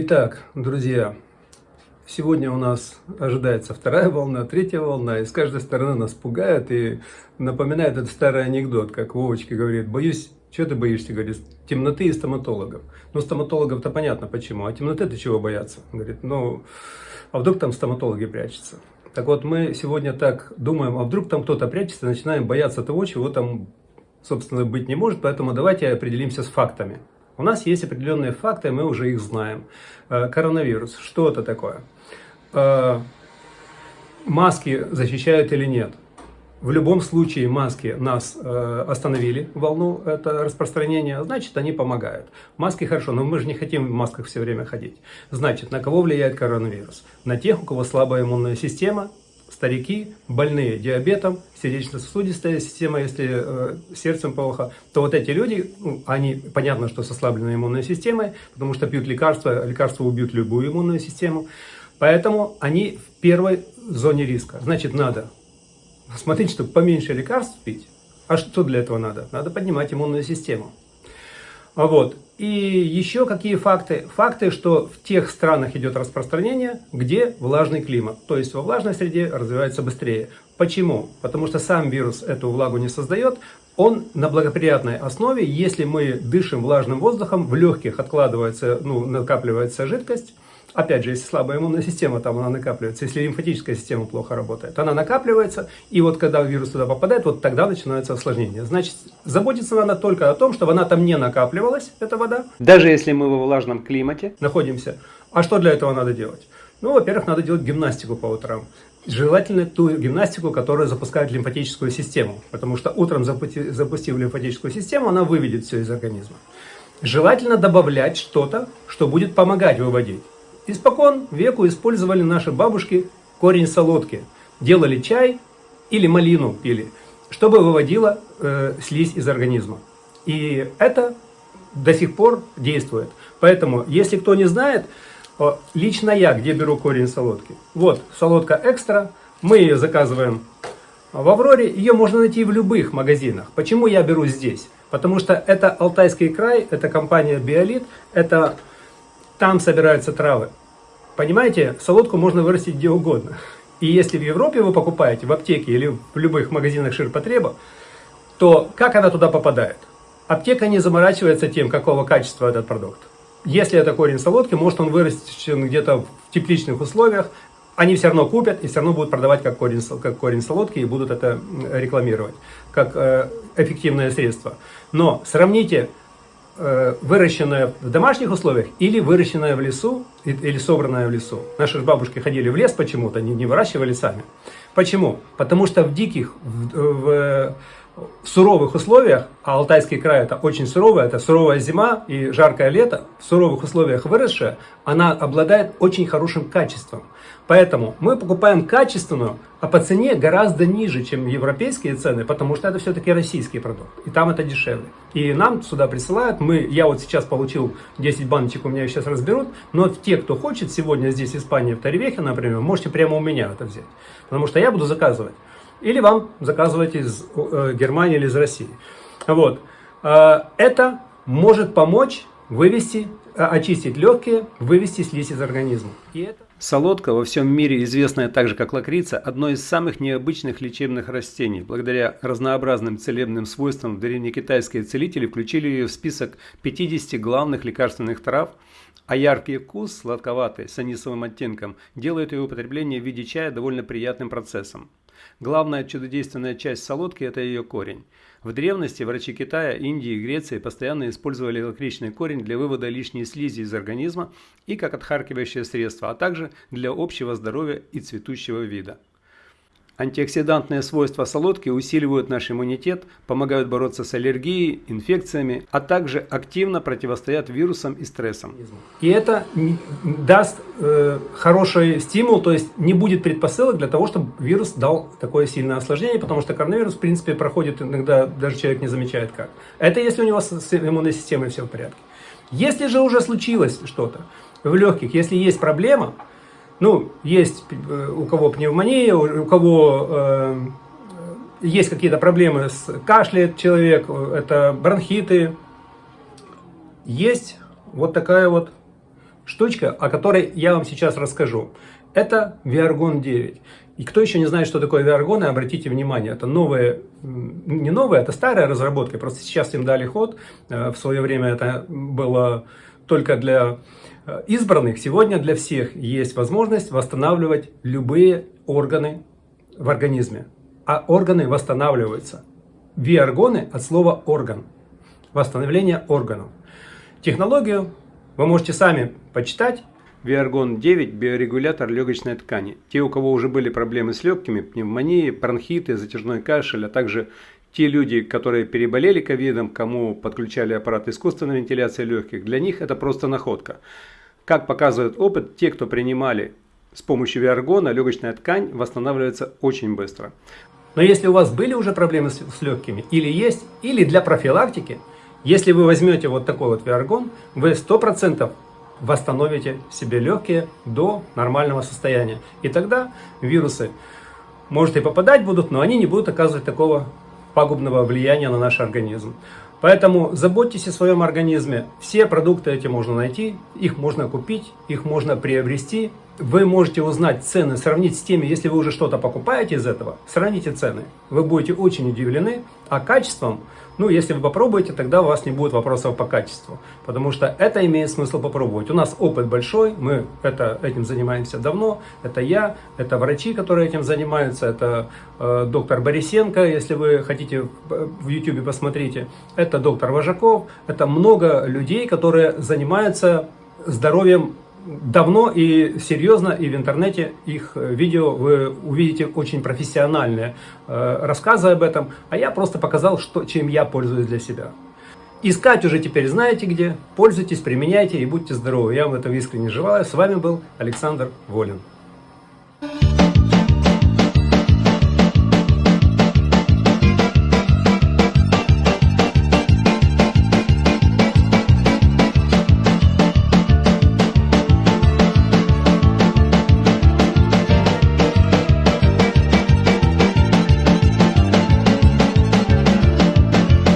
Итак, друзья, сегодня у нас ожидается вторая волна, третья волна, и с каждой стороны нас пугают и напоминает этот старый анекдот, как Вовочка говорит, боюсь, что ты боишься, говорит, темноты и стоматологов. Ну, стоматологов-то понятно почему, а темноты-то чего бояться? Говорит, ну, а вдруг там стоматологи прячутся? Так вот, мы сегодня так думаем, а вдруг там кто-то прячется, начинаем бояться того, чего там, собственно, быть не может, поэтому давайте определимся с фактами. У нас есть определенные факты, мы уже их знаем. Э, коронавирус, что это такое? Э, маски защищают или нет? В любом случае маски нас э, остановили, волну это распространение, значит они помогают. Маски хорошо, но мы же не хотим в масках все время ходить. Значит, на кого влияет коронавирус? На тех, у кого слабая иммунная система, старики, больные диабетом, сердечно-сосудистая система, если э, сердцем плохо, то вот эти люди, ну, они, понятно, что с ослабленной иммунной системой, потому что пьют лекарства, лекарства убьют любую иммунную систему, поэтому они в первой зоне риска. Значит, надо смотреть, чтобы поменьше лекарств пить. А что для этого надо? Надо поднимать иммунную систему. Вот. И еще какие факты? Факты, что в тех странах идет распространение, где влажный климат. То есть во влажной среде развивается быстрее. Почему? Потому что сам вирус эту влагу не создает. Он на благоприятной основе, если мы дышим влажным воздухом, в легких откладывается, ну, накапливается жидкость, Опять же, если слабая иммунная система, там она накапливается. Если лимфатическая система плохо работает, она накапливается. И вот когда вирус туда попадает, вот тогда начинается осложнение. Значит, заботиться надо только о том, чтобы она там не накапливалась, эта вода. Даже если мы во влажном климате находимся. А что для этого надо делать? Ну, во-первых, надо делать гимнастику по утрам. Желательно ту гимнастику, которая запускает лимфатическую систему. Потому что утром, запустив лимфатическую систему, она выведет все из организма. Желательно добавлять что-то, что будет помогать выводить. Испокон веку использовали наши бабушки корень солодки. Делали чай или малину пили, чтобы выводила э, слизь из организма. И это до сих пор действует. Поэтому, если кто не знает, лично я где беру корень солодки. Вот, солодка экстра. Мы ее заказываем в Авроре. Ее можно найти в любых магазинах. Почему я беру здесь? Потому что это Алтайский край, это компания Биолит, это там собираются травы. Понимаете, солодку можно вырастить где угодно. И если в Европе вы покупаете, в аптеке или в любых магазинах ширпотреба, то как она туда попадает? Аптека не заморачивается тем, какого качества этот продукт. Если это корень солодки, может он вырастен где-то в тепличных условиях, они все равно купят и все равно будут продавать как корень, как корень солодки и будут это рекламировать как э, эффективное средство. Но сравните Выращенное в домашних условиях или выращенное в лесу, или собранное в лесу. Наши бабушки ходили в лес почему-то, не, не выращивали сами. Почему? Потому что в диких, в, в, в суровых условиях, а Алтайский край это очень суровое, это суровая зима и жаркое лето, в суровых условиях выросшая, она обладает очень хорошим качеством. Поэтому мы покупаем качественную, а по цене гораздо ниже, чем европейские цены, потому что это все-таки российский продукт, и там это дешевле. И нам сюда присылают, мы, я вот сейчас получил 10 баночек, у меня сейчас разберут, но те, кто хочет сегодня здесь, в Испании, в Таревехе, например, можете прямо у меня это взять, потому что я буду заказывать. Или вам заказывать из э, Германии или из России. Вот. Э, это может помочь вывести, э, очистить легкие, вывести слизь из организма. И это... Солодка, во всем мире известная также как лакрица, одно из самых необычных лечебных растений. Благодаря разнообразным целебным свойствам древнекитайские целители включили ее в список 50 главных лекарственных трав, а яркий вкус, сладковатый, с анисовым оттенком, делает ее употребление в виде чая довольно приятным процессом. Главная чудодейственная часть солодки – это ее корень. В древности врачи Китая, Индии и Греции постоянно использовали лакричный корень для вывода лишней слизи из организма и как отхаркивающее средство, а также для общего здоровья и цветущего вида. Антиоксидантные свойства солодки усиливают наш иммунитет, помогают бороться с аллергией, инфекциями, а также активно противостоят вирусам и стрессам. И это даст э, хороший стимул, то есть не будет предпосылок для того, чтобы вирус дал такое сильное осложнение, потому что коронавирус, в принципе, проходит иногда, даже человек не замечает как. Это если у него с иммунной системой все в порядке. Если же уже случилось что-то в легких, если есть проблема, ну, есть э, у кого пневмония, у кого э, есть какие-то проблемы с кашляет человек, это бронхиты. Есть вот такая вот штучка, о которой я вам сейчас расскажу. Это Viargon 9. И кто еще не знает, что такое Viargon, обратите внимание, это новые, не новая, это старая разработка, просто сейчас им дали ход. Э, в свое время это было только для э, избранных. Сегодня для всех есть возможность восстанавливать любые органы в организме. А органы восстанавливаются. Виаргоны от слова орган. Восстановление органов. Технологию вы можете сами почитать. Виаргон 9 – биорегулятор легочной ткани. Те, у кого уже были проблемы с легкими, пневмонии, бронхиты, затяжной кашель, а также те люди, которые переболели ковидом, кому подключали аппарат искусственной вентиляции легких, для них это просто находка. Как показывает опыт, те, кто принимали с помощью виаргона, легочная ткань восстанавливается очень быстро. Но если у вас были уже проблемы с, с легкими, или есть, или для профилактики, если вы возьмете вот такой вот виаргон, вы 100% восстановите себе легкие до нормального состояния. И тогда вирусы, может и попадать будут, но они не будут оказывать такого пагубного влияния на наш организм. Поэтому заботьтесь о своем организме. Все продукты эти можно найти, их можно купить, их можно приобрести. Вы можете узнать цены, сравнить с теми, если вы уже что-то покупаете из этого, сравните цены. Вы будете очень удивлены, а качеством ну, если вы попробуете, тогда у вас не будет вопросов по качеству, потому что это имеет смысл попробовать. У нас опыт большой, мы это, этим занимаемся давно, это я, это врачи, которые этим занимаются, это э, доктор Борисенко, если вы хотите в YouTube посмотрите, это доктор Вожаков, это много людей, которые занимаются здоровьем давно и серьезно, и в интернете их э, видео вы увидите очень профессиональные э, рассказы об этом, а я просто показал, что, чем я пользуюсь для себя. Искать уже теперь знаете где, пользуйтесь, применяйте и будьте здоровы. Я вам этого искренне желаю. С вами был Александр Волин.